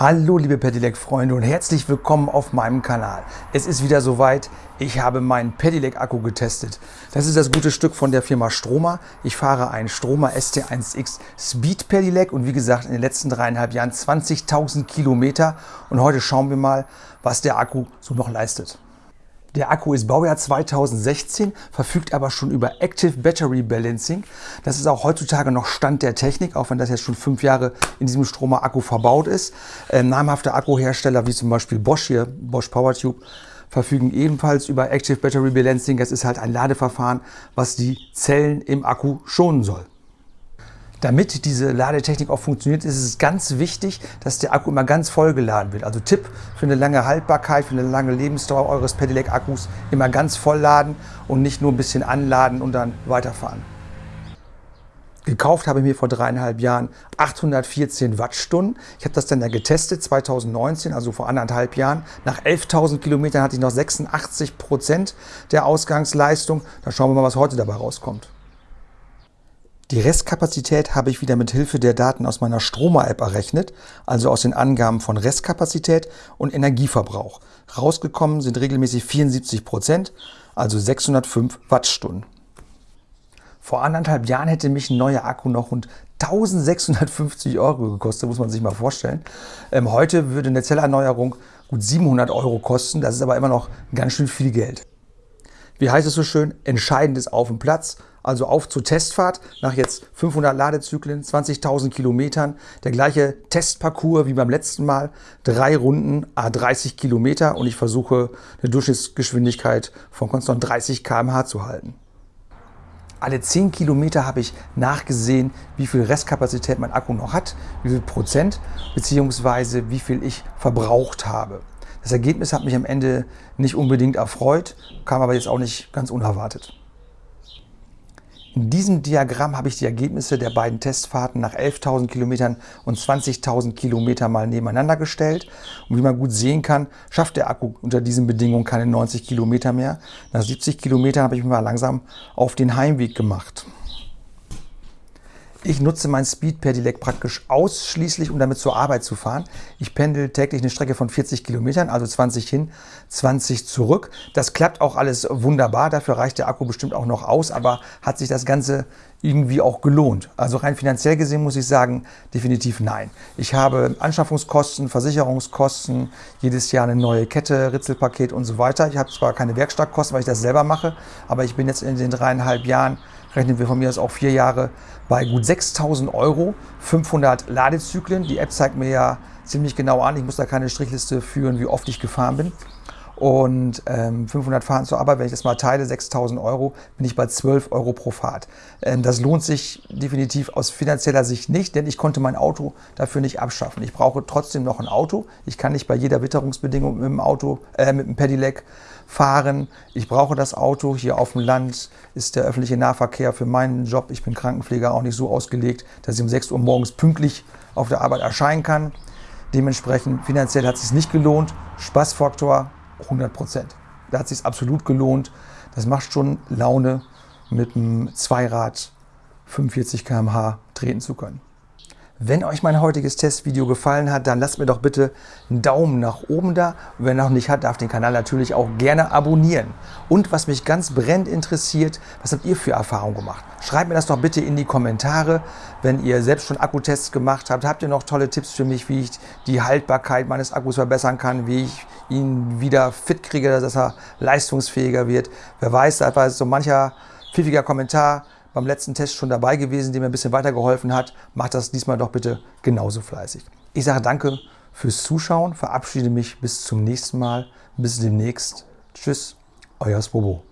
Hallo liebe Pedelec-Freunde und herzlich willkommen auf meinem Kanal. Es ist wieder soweit, ich habe meinen Pedelec-Akku getestet. Das ist das gute Stück von der Firma Stroma. Ich fahre einen Stroma ST1X Speed Pedelec und wie gesagt in den letzten dreieinhalb Jahren 20.000 Kilometer. Und heute schauen wir mal, was der Akku so noch leistet. Der Akku ist Baujahr 2016, verfügt aber schon über Active Battery Balancing. Das ist auch heutzutage noch Stand der Technik, auch wenn das jetzt schon fünf Jahre in diesem Stromer Akku verbaut ist. Ähm, namhafte Akkuhersteller wie zum Beispiel Bosch hier, Bosch PowerTube, verfügen ebenfalls über Active Battery Balancing. Das ist halt ein Ladeverfahren, was die Zellen im Akku schonen soll. Damit diese Ladetechnik auch funktioniert, ist es ganz wichtig, dass der Akku immer ganz voll geladen wird. Also Tipp für eine lange Haltbarkeit, für eine lange Lebensdauer eures Pedelec-Akkus, immer ganz voll laden und nicht nur ein bisschen anladen und dann weiterfahren. Gekauft habe ich mir vor dreieinhalb Jahren 814 Wattstunden. Ich habe das dann ja getestet 2019, also vor anderthalb Jahren. Nach 11.000 Kilometern hatte ich noch 86 Prozent der Ausgangsleistung. Dann schauen wir mal, was heute dabei rauskommt. Die Restkapazität habe ich wieder mit Hilfe der Daten aus meiner Stroma-App errechnet, also aus den Angaben von Restkapazität und Energieverbrauch. Rausgekommen sind regelmäßig 74 Prozent, also 605 Wattstunden. Vor anderthalb Jahren hätte mich ein neuer Akku noch rund 1650 Euro gekostet, muss man sich mal vorstellen. Ähm, heute würde eine Zellerneuerung gut 700 Euro kosten, das ist aber immer noch ganz schön viel Geld. Wie heißt es so schön? Entscheidend ist auf dem Platz also auf zur Testfahrt nach jetzt 500 Ladezyklen, 20.000 Kilometern. Der gleiche Testparcours wie beim letzten Mal. Drei Runden, a 30 Kilometer und ich versuche eine Durchschnittsgeschwindigkeit von konstant 30 km/h zu halten. Alle 10 Kilometer habe ich nachgesehen, wie viel Restkapazität mein Akku noch hat, wie viel Prozent, beziehungsweise wie viel ich verbraucht habe. Das Ergebnis hat mich am Ende nicht unbedingt erfreut, kam aber jetzt auch nicht ganz unerwartet. In diesem Diagramm habe ich die Ergebnisse der beiden Testfahrten nach 11.000 Kilometern und 20.000 Kilometern mal nebeneinander gestellt. Und wie man gut sehen kann, schafft der Akku unter diesen Bedingungen keine 90 Kilometer mehr. Nach 70 Kilometern habe ich mich mal langsam auf den Heimweg gemacht. Ich nutze mein Speed Pedelec praktisch ausschließlich, um damit zur Arbeit zu fahren. Ich pendel täglich eine Strecke von 40 Kilometern, also 20 hin, 20 zurück. Das klappt auch alles wunderbar. Dafür reicht der Akku bestimmt auch noch aus, aber hat sich das Ganze irgendwie auch gelohnt? Also rein finanziell gesehen muss ich sagen, definitiv nein. Ich habe Anschaffungskosten, Versicherungskosten, jedes Jahr eine neue Kette, Ritzelpaket und so weiter. Ich habe zwar keine Werkstattkosten, weil ich das selber mache, aber ich bin jetzt in den dreieinhalb Jahren rechnen wir von mir aus auch vier Jahre bei gut 6000 Euro, 500 Ladezyklen. Die App zeigt mir ja ziemlich genau an, ich muss da keine Strichliste führen, wie oft ich gefahren bin. Und ähm, 500 Fahren zur Arbeit, wenn ich das mal teile, 6000 Euro, bin ich bei 12 Euro pro Fahrt. Ähm, das lohnt sich definitiv aus finanzieller Sicht nicht, denn ich konnte mein Auto dafür nicht abschaffen. Ich brauche trotzdem noch ein Auto. Ich kann nicht bei jeder Witterungsbedingung mit dem Auto, äh, mit dem Pedelec fahren. Ich brauche das Auto. Hier auf dem Land ist der öffentliche Nahverkehr für meinen Job, ich bin Krankenpfleger, auch nicht so ausgelegt, dass ich um 6 Uhr morgens pünktlich auf der Arbeit erscheinen kann. Dementsprechend finanziell hat es sich nicht gelohnt. Spaßfaktor 100 Prozent. Da hat es sich absolut gelohnt. Das macht schon Laune, mit einem Zweirad 45 km/h treten zu können. Wenn euch mein heutiges Testvideo gefallen hat, dann lasst mir doch bitte einen Daumen nach oben da. Und wer noch nicht hat, darf den Kanal natürlich auch gerne abonnieren. Und was mich ganz brennend interessiert, was habt ihr für Erfahrungen gemacht? Schreibt mir das doch bitte in die Kommentare, wenn ihr selbst schon Akkutests gemacht habt. Habt ihr noch tolle Tipps für mich, wie ich die Haltbarkeit meines Akkus verbessern kann, wie ich ihn wieder fit kriege, dass er leistungsfähiger wird? Wer weiß, da war so mancher pfiffiger Kommentar beim letzten Test schon dabei gewesen, der mir ein bisschen weitergeholfen hat. Macht das diesmal doch bitte genauso fleißig. Ich sage danke fürs Zuschauen, verabschiede mich bis zum nächsten Mal. Bis demnächst. Tschüss, euer Spobo.